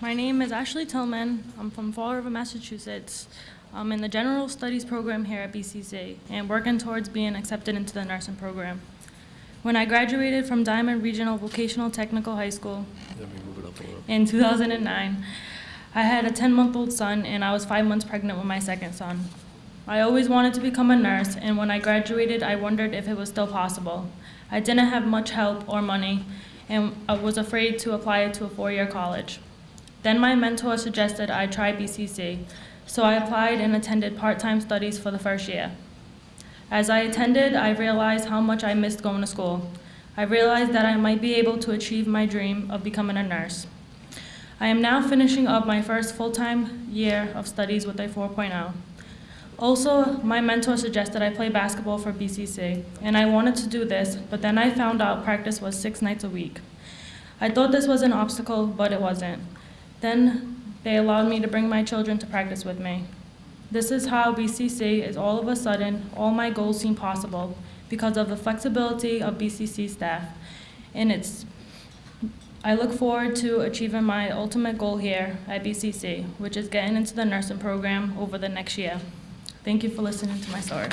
My name is Ashley Tillman. I'm from Fall River, Massachusetts. I'm in the General Studies program here at BCC and working towards being accepted into the nursing program. When I graduated from Diman Regional Vocational Technical High School Let me move it up a little. in 2009, I had a 10-month-old son and I was five months pregnant with my second son. I always wanted to become a nurse, and when I graduated, I wondered if it was still possible. I didn't have much help or money, and I was afraid to apply to a four-year college. Then my mentor suggested I try BCC, so I applied and attended part-time studies for the first year. As I attended, I realized how much I missed going to school. I realized that I might be able to achieve my dream of becoming a nurse. I am now finishing up my first full-time year of studies with a 4.0. Also, my mentor suggested I play basketball for BCC, and I wanted to do this, but then I found out practice was six nights a week. I thought this was an obstacle, but it wasn't. Then they allowed me to bring my children to practice with me. This is how BCC is all of a sudden, all my goals seem possible because of the flexibility of BCC staff. And it's, I look forward to achieving my ultimate goal here at BCC, which is getting into the nursing program over the next year. Thank you for listening to my story.